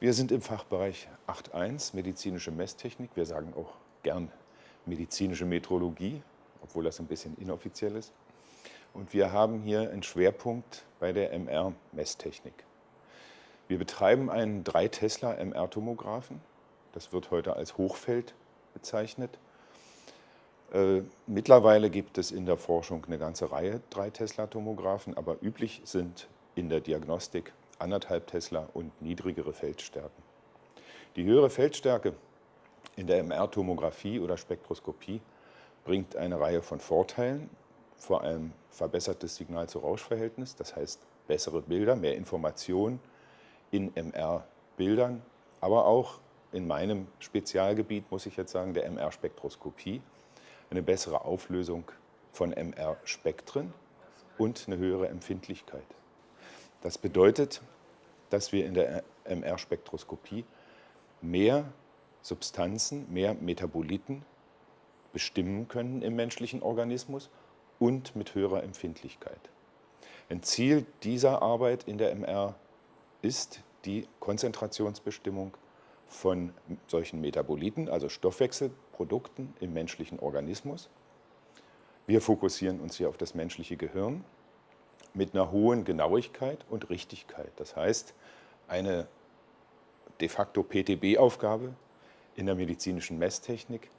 Wir sind im Fachbereich 8.1 medizinische Messtechnik. Wir sagen auch gern medizinische Metrologie, obwohl das ein bisschen inoffiziell ist. Und wir haben hier einen Schwerpunkt bei der MR-Messtechnik. Wir betreiben einen 3 Tesla MR-Tomographen. Das wird heute als Hochfeld bezeichnet. Äh, mittlerweile gibt es in der Forschung eine ganze Reihe 3 Tesla-Tomographen, aber üblich sind in der Diagnostik anderthalb Tesla und niedrigere Feldstärken. Die höhere Feldstärke in der MR-Tomographie oder Spektroskopie bringt eine Reihe von Vorteilen, vor allem verbessertes Signal-zu-Rausch-Verhältnis, das heißt bessere Bilder, mehr Informationen in MR-Bildern, aber auch in meinem Spezialgebiet, muss ich jetzt sagen, der MR-Spektroskopie, eine bessere Auflösung von MR-Spektren und eine höhere Empfindlichkeit. Das bedeutet, dass wir in der MR-Spektroskopie mehr Substanzen, mehr Metaboliten bestimmen können im menschlichen Organismus und mit höherer Empfindlichkeit. Ein Ziel dieser Arbeit in der MR ist die Konzentrationsbestimmung von solchen Metaboliten, also Stoffwechselprodukten im menschlichen Organismus. Wir fokussieren uns hier auf das menschliche Gehirn mit einer hohen Genauigkeit und Richtigkeit. Das heißt, eine de facto PTB-Aufgabe in der medizinischen Messtechnik,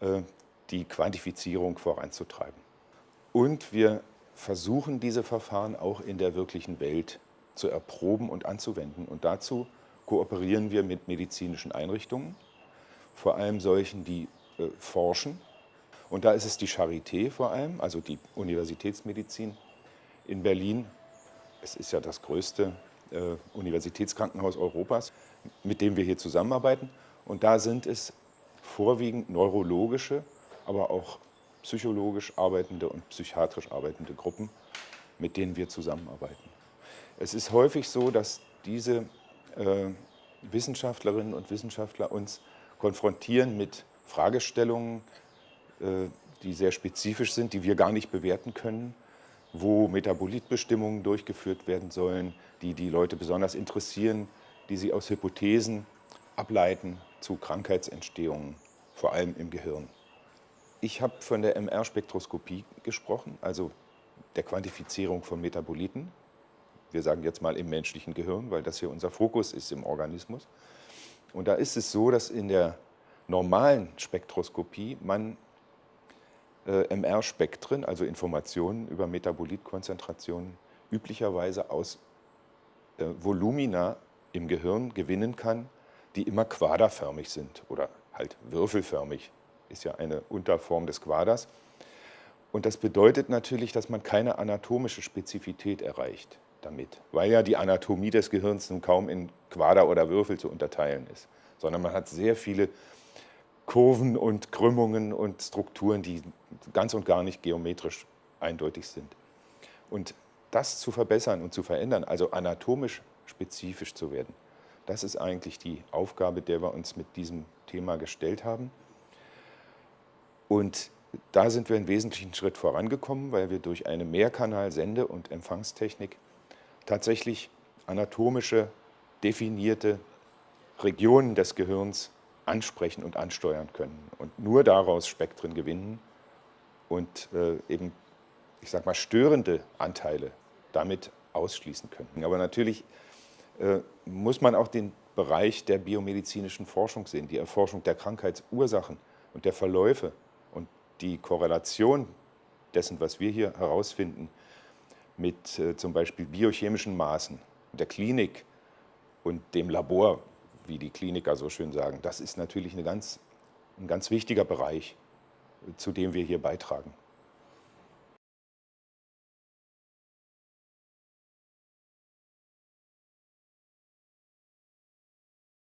äh, die Quantifizierung voranzutreiben. Und wir versuchen diese Verfahren auch in der wirklichen Welt zu erproben und anzuwenden. Und dazu kooperieren wir mit medizinischen Einrichtungen, vor allem solchen, die äh, forschen. Und da ist es die Charité vor allem, also die Universitätsmedizin in Berlin. Es ist ja das größte äh, Universitätskrankenhaus Europas, mit dem wir hier zusammenarbeiten. Und da sind es vorwiegend neurologische, aber auch psychologisch arbeitende und psychiatrisch arbeitende Gruppen, mit denen wir zusammenarbeiten. Es ist häufig so, dass diese äh, Wissenschaftlerinnen und Wissenschaftler uns konfrontieren mit Fragestellungen, äh, die sehr spezifisch sind, die wir gar nicht bewerten können, wo Metabolitbestimmungen durchgeführt werden sollen, die die Leute besonders interessieren, die sie aus Hypothesen ableiten zu Krankheitsentstehungen, vor allem im Gehirn. Ich habe von der MR-Spektroskopie gesprochen, also der Quantifizierung von Metaboliten wir sagen jetzt mal im menschlichen Gehirn, weil das hier unser Fokus ist im Organismus. Und da ist es so, dass in der normalen Spektroskopie man MR-Spektren, also Informationen über Metabolitkonzentrationen, üblicherweise aus äh, Volumina im Gehirn gewinnen kann, die immer quaderförmig sind oder halt würfelförmig, ist ja eine Unterform des Quaders. Und das bedeutet natürlich, dass man keine anatomische Spezifität erreicht damit, weil ja die Anatomie des Gehirns nun kaum in Quader oder Würfel zu unterteilen ist, sondern man hat sehr viele Kurven und Krümmungen und Strukturen, die ganz und gar nicht geometrisch eindeutig sind. Und das zu verbessern und zu verändern, also anatomisch spezifisch zu werden, das ist eigentlich die Aufgabe, der wir uns mit diesem Thema gestellt haben. Und da sind wir einen wesentlichen Schritt vorangekommen, weil wir durch eine Mehrkanal-Sende- und Empfangstechnik tatsächlich anatomische, definierte Regionen des Gehirns ansprechen und ansteuern können und nur daraus Spektren gewinnen und äh, eben, ich sag mal, störende Anteile damit ausschließen können. Aber natürlich äh, muss man auch den Bereich der biomedizinischen Forschung sehen, die Erforschung der Krankheitsursachen und der Verläufe und die Korrelation dessen, was wir hier herausfinden, mit äh, zum Beispiel biochemischen Maßen der Klinik und dem Labor, wie die Kliniker so schön sagen, das ist natürlich eine ganz, ein ganz wichtiger Bereich, zu dem wir hier beitragen.